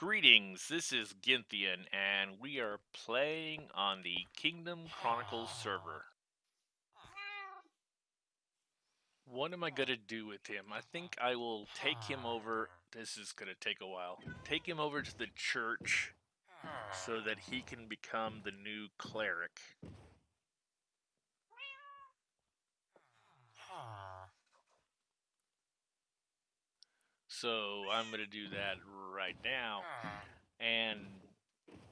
Greetings, this is Ginthian, and we are playing on the Kingdom Chronicles server. What am I going to do with him? I think I will take him over. This is going to take a while. Take him over to the church so that he can become the new cleric. So I'm going to do that right now. Ah. And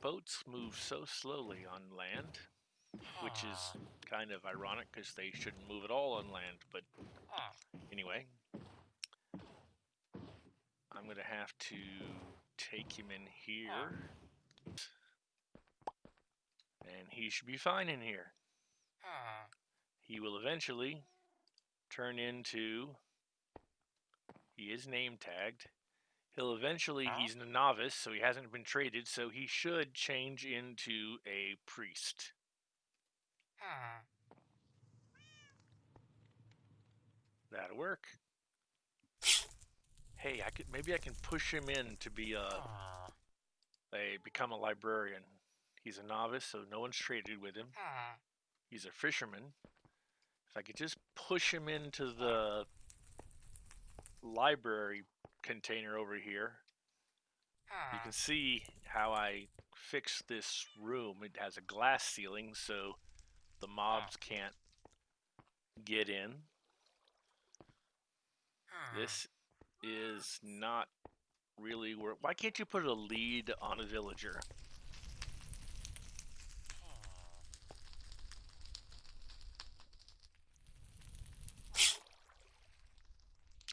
boats move so slowly on land, which is ah. kind of ironic because they shouldn't move at all on land. But ah. anyway, I'm going to have to take him in here. And he should be fine in here. He will eventually turn into he is name tagged. He'll eventually, ah. he's a novice, so he hasn't been traded, so he should change into a priest. That'll work. Hey, I could maybe I can push him in to be a, a become a librarian. He's a novice, so no one's traded with him. Ah. He's a fisherman. If I could just push him into the library container over here, you can ah. see how I fixed this room. It has a glass ceiling, so the mobs ah. can't get in. This ah. is not really where. Why can't you put a lead on a villager?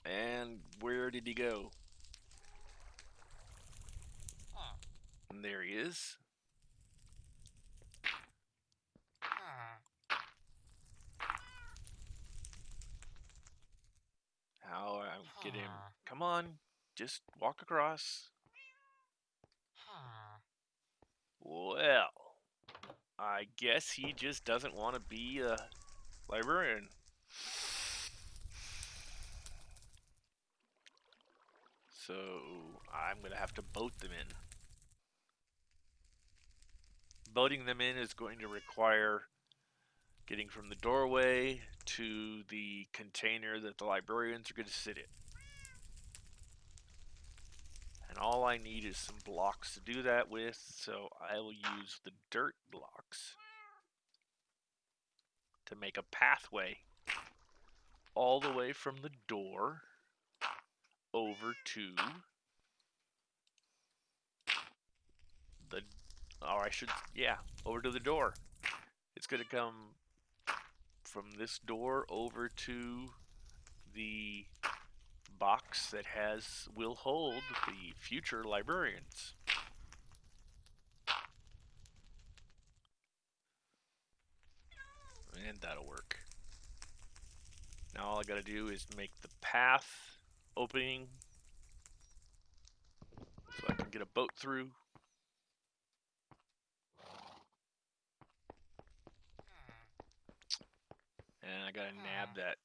And where did he go? And there he is. How I get him? Come on, just walk across. Well, I guess he just doesn't want to be a librarian. So I'm going to have to boat them in. Boating them in is going to require getting from the doorway to the container that the librarians are going to sit in. And all I need is some blocks to do that with, so I will use the dirt blocks to make a pathway all the way from the door over to the, or I should, yeah, over to the door. It's going to come from this door over to the box that has, will hold the future librarians. And that'll work. Now all I gotta do is make the path opening so I can get a boat through. And I gotta nab that.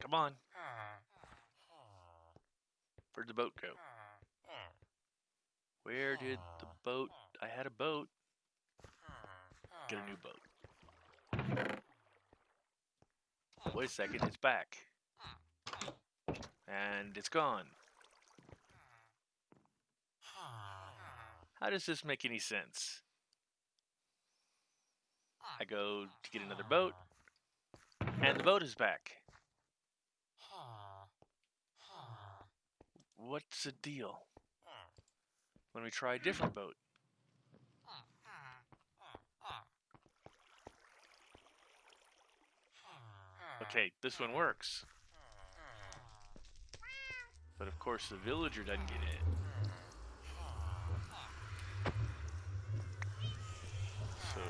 Come on. Where'd the boat go? Where did the boat? I had a boat. Get a new boat. Wait a second, it's back. And it's gone. How does this make any sense? I go to get another boat, and the boat is back. What's the deal? Let me try a different boat. Okay, this one works. But of course the villager doesn't get in. So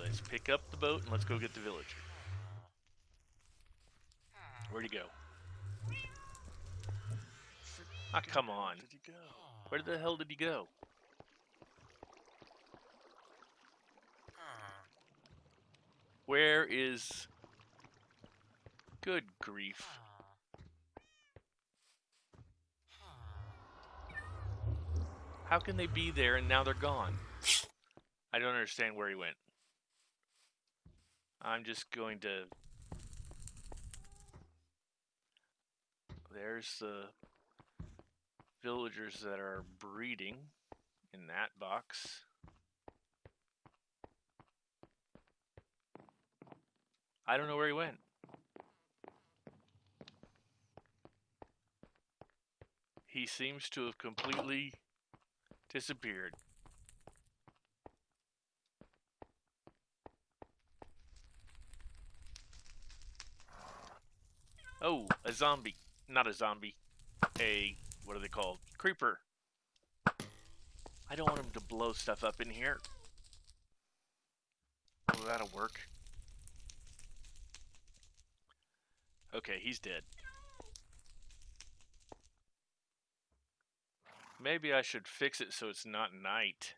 let's pick up the boat and let's go get the villager. Where'd he go? Ah, come on. Did he go? Where the hell did he go? Where is... Good grief. How can they be there and now they're gone? I don't understand where he went. I'm just going to... There's the villagers that are breeding in that box. I don't know where he went. He seems to have completely disappeared. Oh, a zombie. Not a zombie. A, what are they called? Creeper. I don't want him to blow stuff up in here. Oh, that'll work. Okay, he's dead. Maybe I should fix it so it's not night.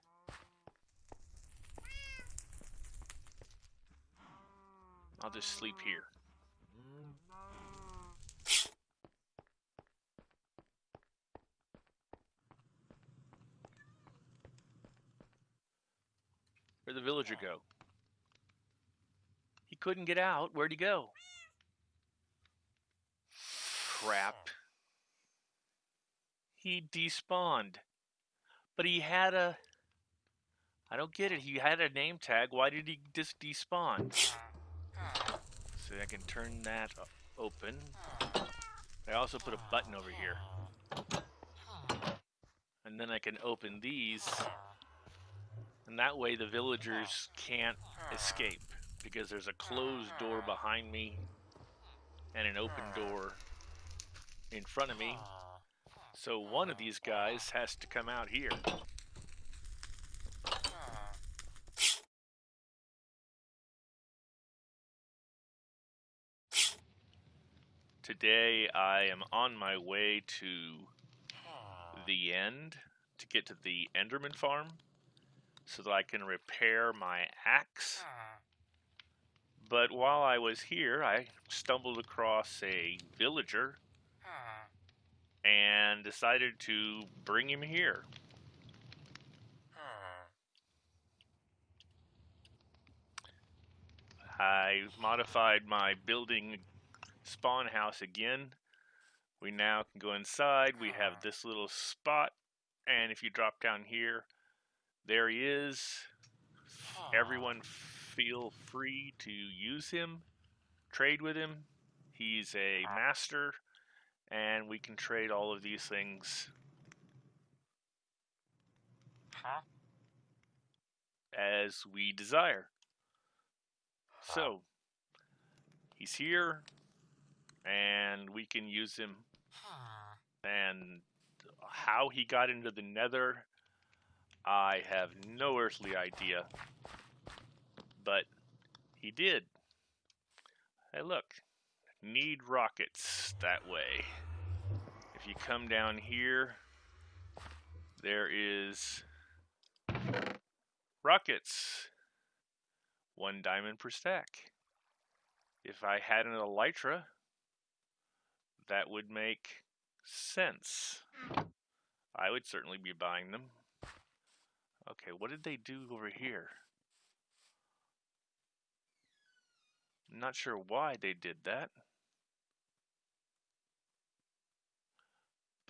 I'll just sleep here. Where'd the villager go? He couldn't get out. Where'd he go? Crap. He despawned. But he had a... I don't get it. He had a name tag. Why did he just despawn? So I can turn that open. I also put a button over here. And then I can open these. And that way the villagers can't escape. Because there's a closed door behind me. And an open door in front of me. So one of these guys has to come out here. Today I am on my way to the end to get to the Enderman farm so that I can repair my axe. But while I was here, I stumbled across a villager and decided to bring him here. Hmm. I modified my building spawn house again. We now can go inside. We have hmm. this little spot, and if you drop down here, there he is. Everyone hmm. feel free to use him, trade with him. He's a ah. master and we can trade all of these things Huh? as we desire. So, he's here, and we can use him. And how he got into the nether, I have no earthly idea. But he did. Hey, look, need rockets that way. If you come down here, there is rockets. One diamond per stack. If I had an elytra, that would make sense. I would certainly be buying them. Okay, what did they do over here? I'm not sure why they did that.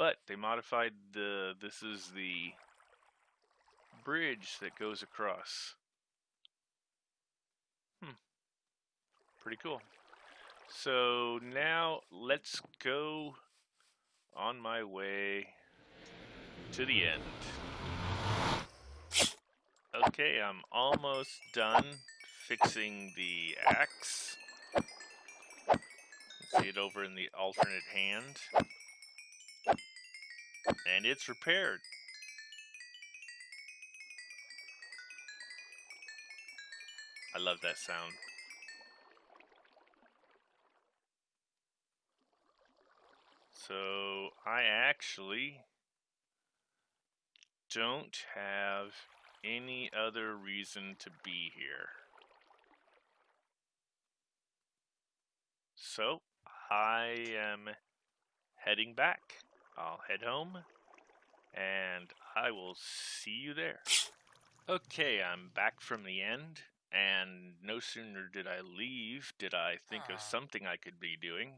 But they modified the, this is the bridge that goes across. Hmm. Pretty cool. So now let's go on my way to the end. Okay, I'm almost done fixing the axe. See it over in the alternate hand. And it's repaired. I love that sound. So I actually don't have any other reason to be here. So I am heading back. I'll head home and I will see you there. Okay, I'm back from the end, and no sooner did I leave did I think of something I could be doing,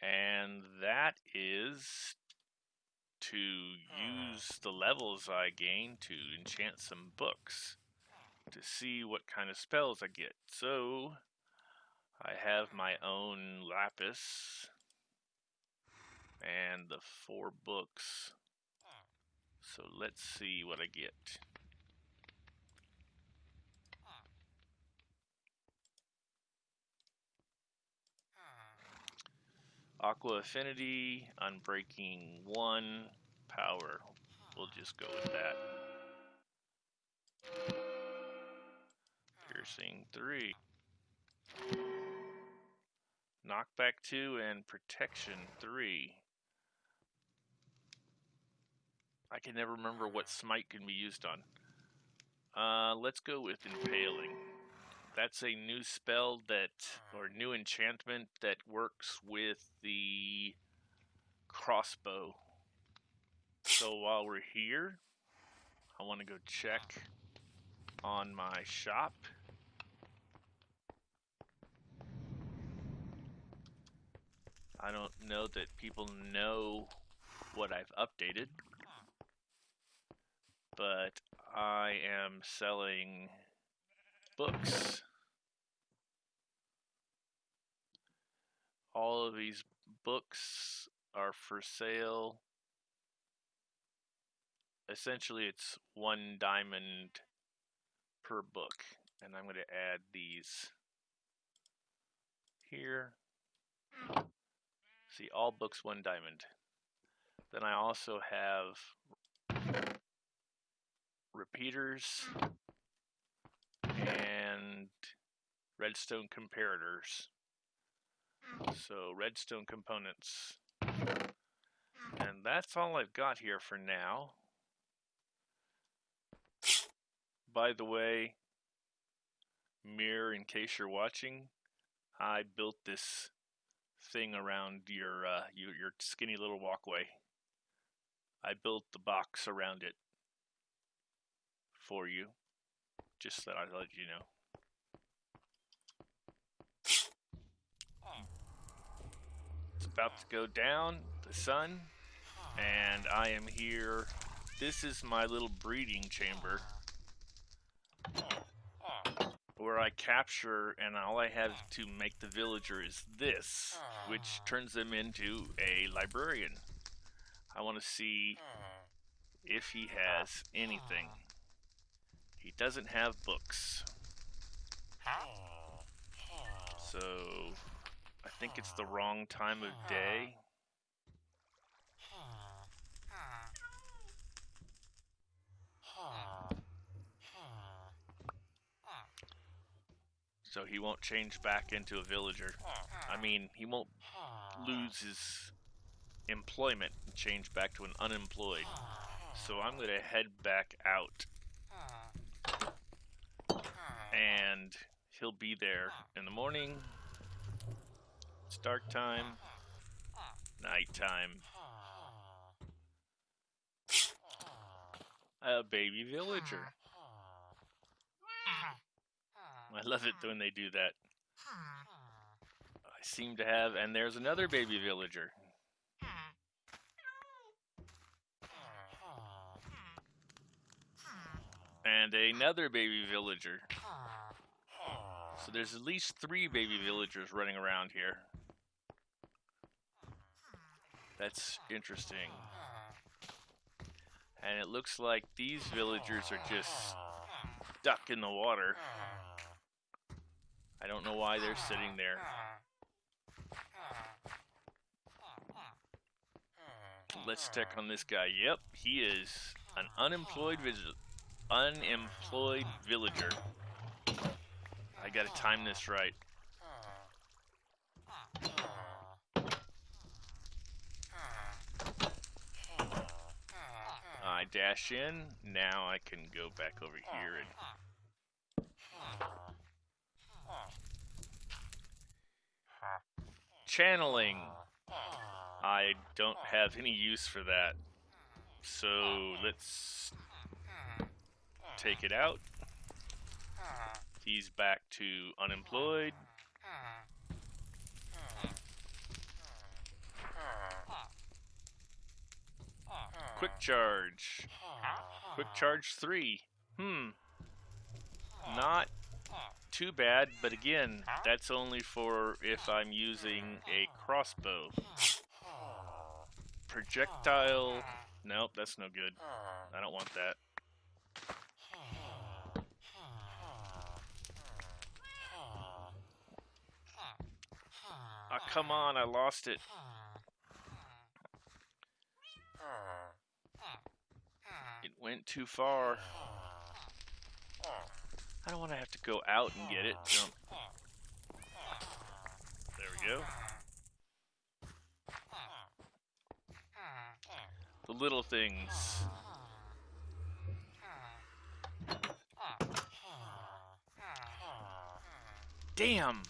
and that is to hmm. use the levels I gain to enchant some books to see what kind of spells I get. So, I have my own lapis and the four books. So let's see what I get. Aqua Affinity, Unbreaking 1, Power. We'll just go with that. Piercing 3. Knockback 2 and Protection 3. I can never remember what smite can be used on. Uh, let's go with Impaling. That's a new spell that, or new enchantment that works with the crossbow. So while we're here, I want to go check on my shop. I don't know that people know what I've updated, but I am selling books. All of these books are for sale. Essentially, it's one diamond per book. And I'm going to add these here. See, all books one diamond. Then I also have repeaters and redstone comparators. So redstone components. And that's all I've got here for now. By the way, mirror in case you're watching, I built this thing around your, uh, your your skinny little walkway. I built the box around it for you, just that I let you know. It's about to go down, the sun, and I am here. This is my little breeding chamber where I capture and all I have to make the villager is this, which turns them into a librarian. I want to see if he has anything. He doesn't have books. So, I think it's the wrong time of day. So he won't change back into a villager. I mean, he won't lose his employment and change back to an unemployed. So I'm going to head back out. And he'll be there in the morning. It's dark time. night time. A baby villager. I love it when they do that. I seem to have, and there's another baby villager. And another baby villager. So there's at least three baby villagers running around here. That's interesting. And it looks like these villagers are just stuck in the water. I don't know why they're sitting there. Let's check on this guy. Yep, he is an unemployed unemployed villager. I gotta time this right. I dash in. Now I can go back over here and channeling. I don't have any use for that. So let's take it out. He's back to unemployed. Quick charge. Quick charge 3. Hmm. Not too bad, but again, that's only for if I'm using a crossbow. Projectile. Nope, that's no good. I don't want that. Oh, come on, I lost it. It went too far. I don't want to have to go out and get it. Jump. There we go. The little things. Damn!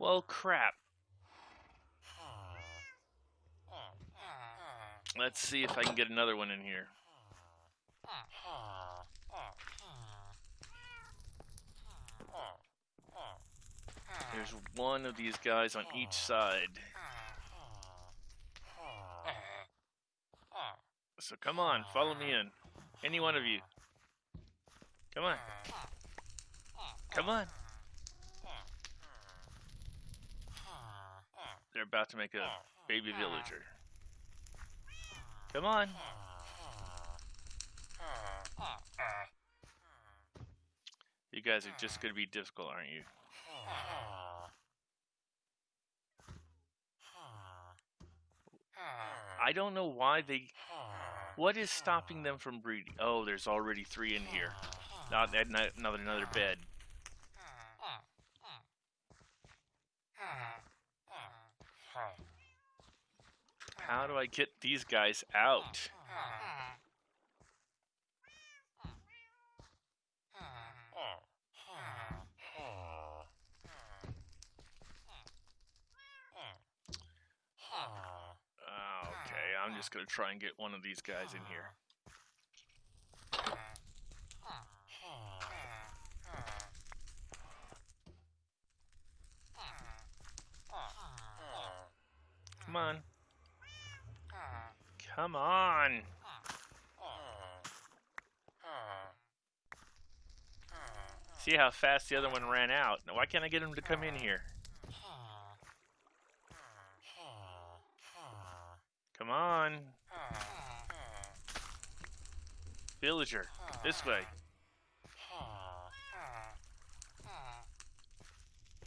Well, crap. Let's see if I can get another one in here. There's one of these guys on each side. So come on, follow me in. Any one of you. Come on. Come on. They're about to make a baby villager. Come on. You guys are just going to be difficult, aren't you? I don't know why they... What is stopping them from breeding? Oh, there's already three in here. Not another another bed. How do I get these guys out? Oh, okay, I'm just gonna try and get one of these guys in here. Come on. Come on. See how fast the other one ran out. Now, why can't I get him to come in here? Come on. Villager, this way.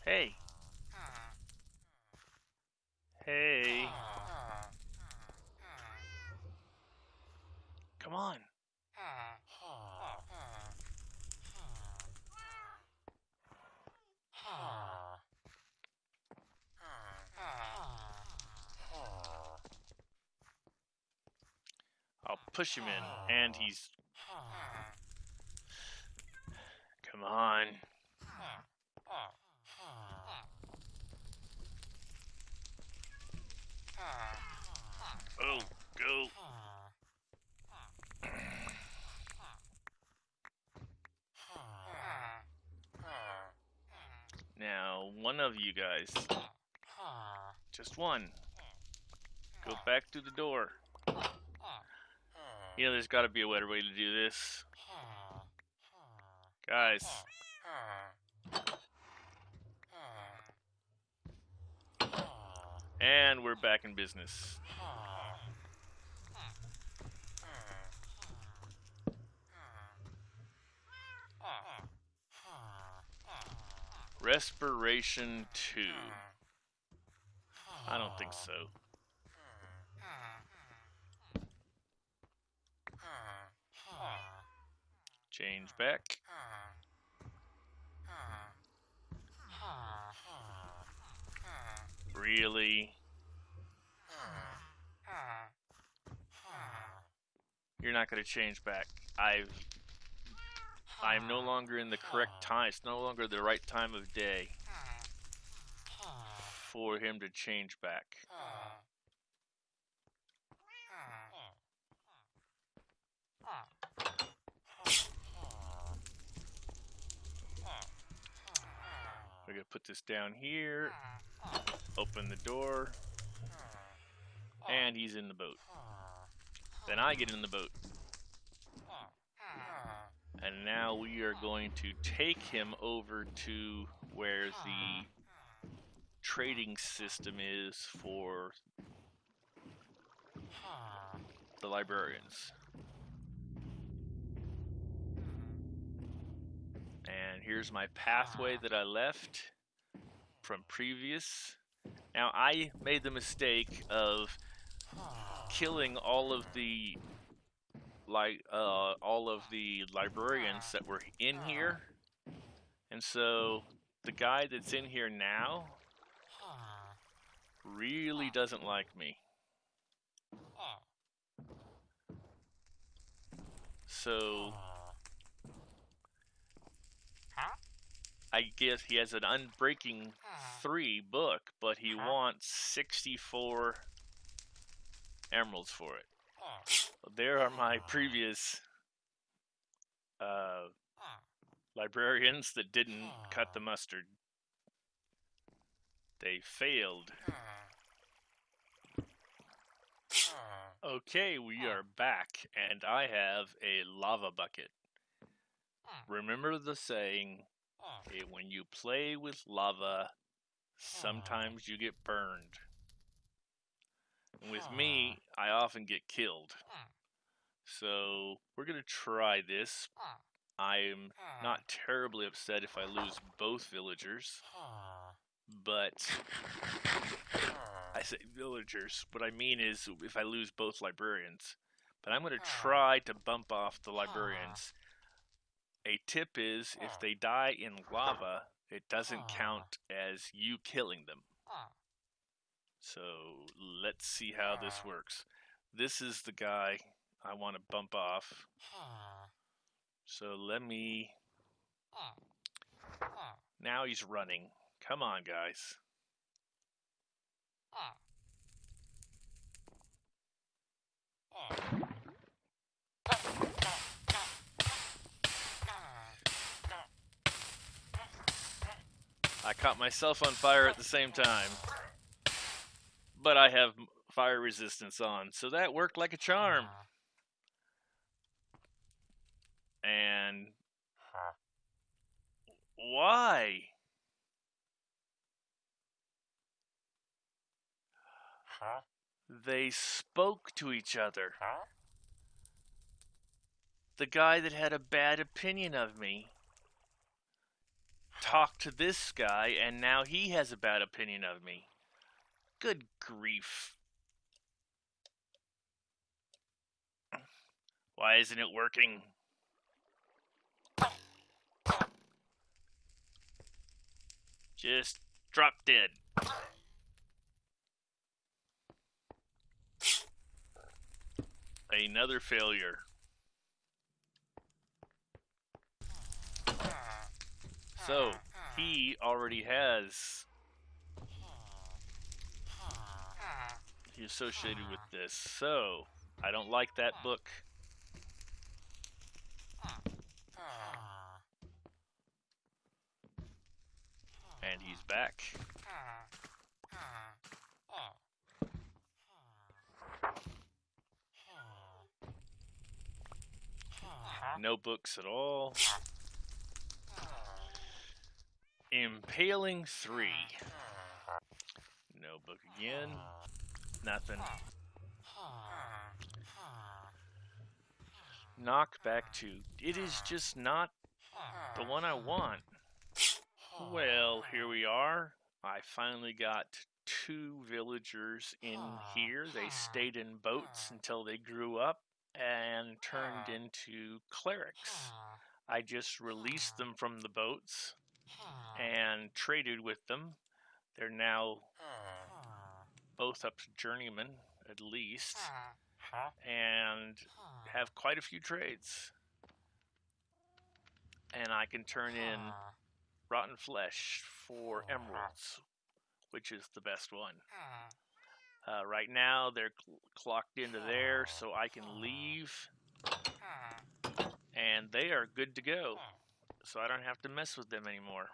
Hey. Hey. Come on. I'll push him in, and he's... Come on. Oh, go. Now, one of you guys, just one, go back through the door. You know, there's got to be a better way to do this. Guys. And we're back in business. Respiration 2. I don't think so. Change back. Really? You're not going to change back. I've I am no longer in the correct time. It's no longer the right time of day for him to change back. I gotta put this down here. Open the door. And he's in the boat. Then I get in the boat. And now we are going to take him over to where the trading system is for the librarians. And here's my pathway that I left from previous. Now I made the mistake of killing all of the like uh, all of the librarians that were in here, and so the guy that's in here now really doesn't like me. So I guess he has an Unbreaking Ah. 3 book, but he uh-huh. wants 64 emeralds for it. Oh. There are my ah. previous uh, ah. librarians that didn't cut the mustard. They failed. Okay, we are back, and I have a lava bucket. Remember the saying, hey, when you play with lava, sometimes you get burned. And with me, I often get killed. Hmm. So we're going to try this. I'm not terribly upset if I lose both villagers. But I say villagers. What I mean is if I lose both librarians. But I'm going to hmm. try to bump off the librarians. A tip is if they die in lava, it doesn't ah. count as you killing them. So let's see how this works. This is the guy I want to bump off. So let me... Now he's running. Come on, guys. I caught myself on fire at the same time. But I have fire resistance on, so that worked like a charm. And why? They spoke to each other. The guy that had a bad opinion of me talked to this guy, and now he has a bad opinion of me. Good grief. Why isn't it working? Just drop dead. Another failure. So, he already has he associated with this. So, I don't like that book. And he's back. No books at all. Impaling 3. Hmm. No book again. Nothing. Knockback 2. It is just not the one I want. Well, here we are. I finally got two villagers in here. They stayed in boats until they grew up and turned into clerics. I just released them from the boats and traded with them. They're now both up to journeyman, at least, and have quite a few trades. And I can turn in rotten flesh for emeralds, which is the best one. Uh, right now, they're cl clocked into there, so I can leave, and they are good to go so I don't have to mess with them anymore.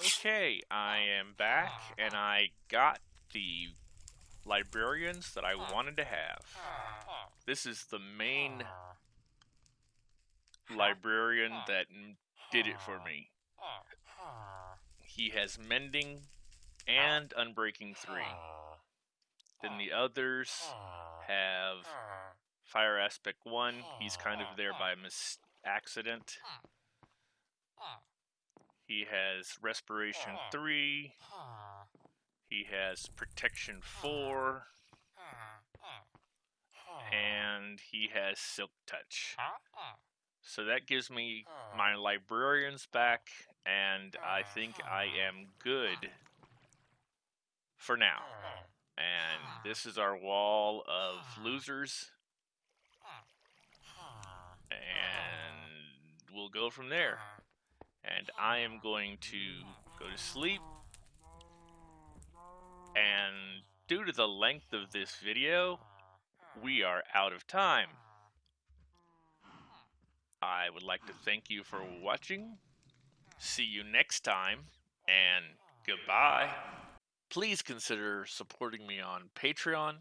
Okay, I am back, and I got the librarians that I wanted to have. This is the main librarian that did it for me. He has Mending and Unbreaking 3. Then the others have fire aspect 1. He's kind of there by mis- accident. He has respiration 3. He has protection 4. And he has silk touch. So that gives me my librarians back, and I think I am good for now. And this is our wall of losers, and we'll go from there. And I am going to go to sleep. And due to the length of this video, we are out of time. I would like to thank you for watching. See you next time, and goodbye. Please consider supporting me on Patreon.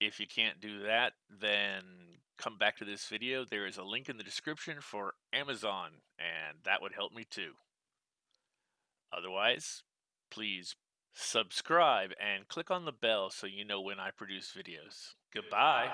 If you can't do that, then come back to this video. There is a link in the description for Amazon, and that would help me too. Otherwise, please subscribe and click on the bell so you know when I produce videos. Goodbye.